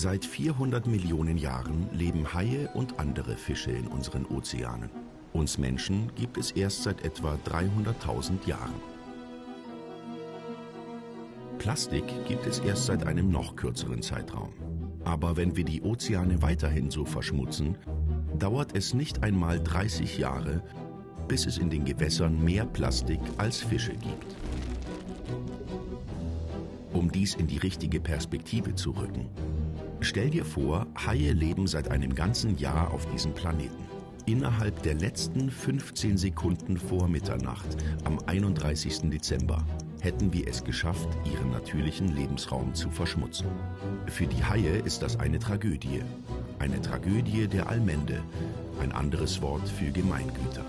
Seit 400 Millionen Jahren leben Haie und andere Fische in unseren Ozeanen. Uns Menschen gibt es erst seit etwa 300.000 Jahren. Plastik gibt es erst seit einem noch kürzeren Zeitraum. Aber wenn wir die Ozeane weiterhin so verschmutzen, dauert es nicht einmal 30 Jahre, bis es in den Gewässern mehr Plastik als Fische gibt. Um dies in die richtige Perspektive zu rücken, stell dir vor, Haie leben seit einem ganzen Jahr auf diesem Planeten. Innerhalb der letzten 15 Sekunden vor Mitternacht am 31. Dezember hätten wir es geschafft, ihren natürlichen Lebensraum zu verschmutzen. Für die Haie ist das eine Tragödie. Eine Tragödie der Allmende, ein anderes Wort für Gemeingüter.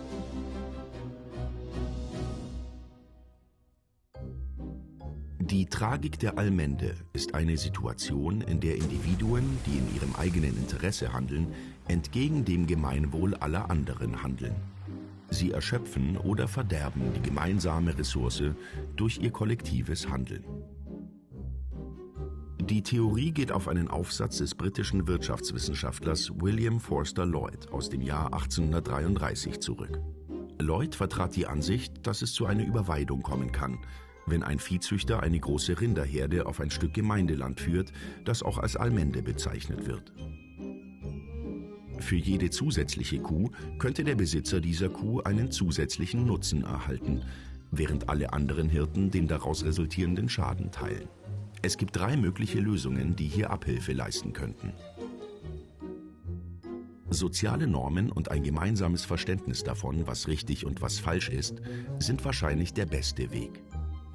Die Tragik der Allmende ist eine Situation, in der Individuen, die in ihrem eigenen Interesse handeln, entgegen dem Gemeinwohl aller anderen handeln. Sie erschöpfen oder verderben die gemeinsame Ressource durch ihr kollektives Handeln. Die Theorie geht auf einen Aufsatz des britischen Wirtschaftswissenschaftlers William Forster Lloyd aus dem Jahr 1833 zurück. Lloyd vertrat die Ansicht, dass es zu einer Überweidung kommen kann, wenn ein Viehzüchter eine große Rinderherde auf ein Stück Gemeindeland führt, das auch als Almende bezeichnet wird. Für jede zusätzliche Kuh könnte der Besitzer dieser Kuh einen zusätzlichen Nutzen erhalten, während alle anderen Hirten den daraus resultierenden Schaden teilen. Es gibt drei mögliche Lösungen, die hier Abhilfe leisten könnten. Soziale Normen und ein gemeinsames Verständnis davon, was richtig und was falsch ist, sind wahrscheinlich der beste Weg.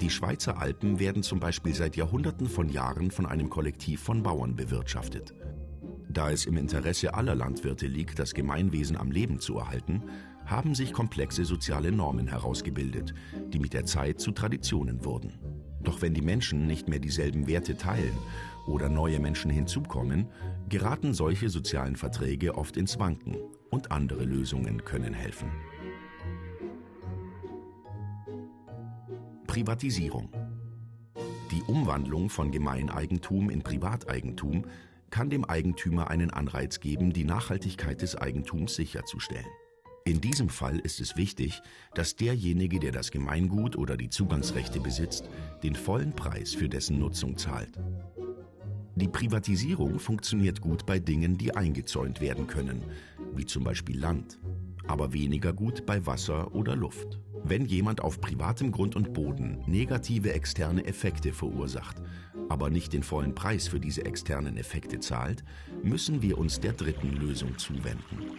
Die Schweizer Alpen werden zum Beispiel seit Jahrhunderten von Jahren von einem Kollektiv von Bauern bewirtschaftet. Da es im Interesse aller Landwirte liegt, das Gemeinwesen am Leben zu erhalten, haben sich komplexe soziale Normen herausgebildet, die mit der Zeit zu Traditionen wurden. Doch wenn die Menschen nicht mehr dieselben Werte teilen oder neue Menschen hinzukommen, geraten solche sozialen Verträge oft ins Wanken und andere Lösungen können helfen. Privatisierung. Die Umwandlung von Gemeineigentum in Privateigentum kann dem Eigentümer einen Anreiz geben, die Nachhaltigkeit des Eigentums sicherzustellen. In diesem Fall ist es wichtig, dass derjenige, der das Gemeingut oder die Zugangsrechte besitzt, den vollen Preis für dessen Nutzung zahlt. Die Privatisierung funktioniert gut bei Dingen, die eingezäunt werden können, wie zum Beispiel Land, aber weniger gut bei Wasser oder Luft. Wenn jemand auf privatem Grund und Boden negative externe Effekte verursacht, aber nicht den vollen Preis für diese externen Effekte zahlt, müssen wir uns der dritten Lösung zuwenden.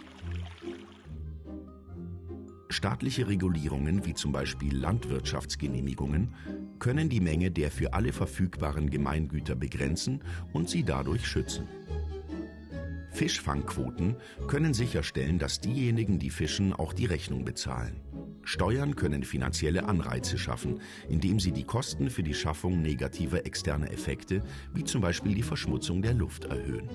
Staatliche Regulierungen wie zum Beispiel Landwirtschaftsgenehmigungen können die Menge der für alle verfügbaren Gemeingüter begrenzen und sie dadurch schützen. Fischfangquoten können sicherstellen, dass diejenigen, die fischen, auch die Rechnung bezahlen. Steuern können finanzielle Anreize schaffen, indem sie die Kosten für die Schaffung negativer externer Effekte, wie zum Beispiel die Verschmutzung der Luft, erhöhen.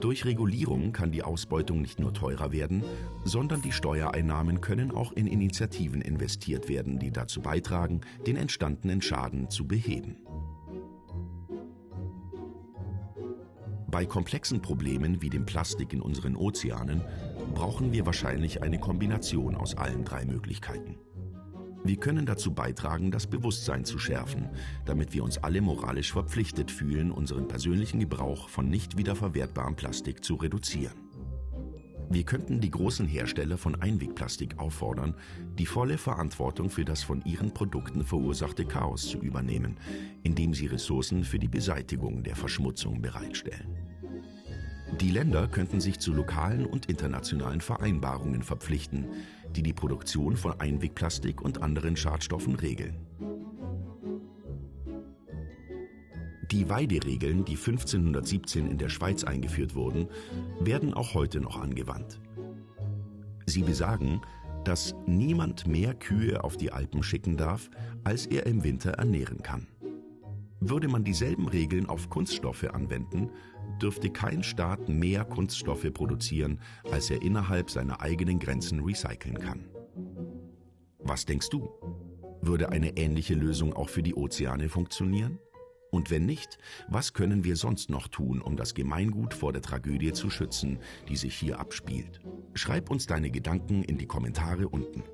Durch Regulierung kann die Ausbeutung nicht nur teurer werden, sondern die Steuereinnahmen können auch in Initiativen investiert werden, die dazu beitragen, den entstandenen Schaden zu beheben. Bei komplexen Problemen wie dem Plastik in unseren Ozeanen brauchen wir wahrscheinlich eine Kombination aus allen drei Möglichkeiten. Wir können dazu beitragen, das Bewusstsein zu schärfen, damit wir uns alle moralisch verpflichtet fühlen, unseren persönlichen Gebrauch von nicht wiederverwertbarem Plastik zu reduzieren. Wir könnten die großen Hersteller von Einwegplastik auffordern, die volle Verantwortung für das von ihren Produkten verursachte Chaos zu übernehmen, indem sie Ressourcen für die Beseitigung der Verschmutzung bereitstellen. Die Länder könnten sich zu lokalen und internationalen Vereinbarungen verpflichten, die die Produktion von Einwegplastik und anderen Schadstoffen regeln. Die Weideregeln, die 1517 in der Schweiz eingeführt wurden, werden auch heute noch angewandt. Sie besagen, dass niemand mehr Kühe auf die Alpen schicken darf, als er im Winter ernähren kann. Würde man dieselben Regeln auf Kunststoffe anwenden, dürfte kein Staat mehr Kunststoffe produzieren, als er innerhalb seiner eigenen Grenzen recyceln kann. Was denkst du? Würde eine ähnliche Lösung auch für die Ozeane funktionieren? Und wenn nicht, was können wir sonst noch tun, um das Gemeingut vor der Tragödie zu schützen, die sich hier abspielt? Schreib uns deine Gedanken in die Kommentare unten.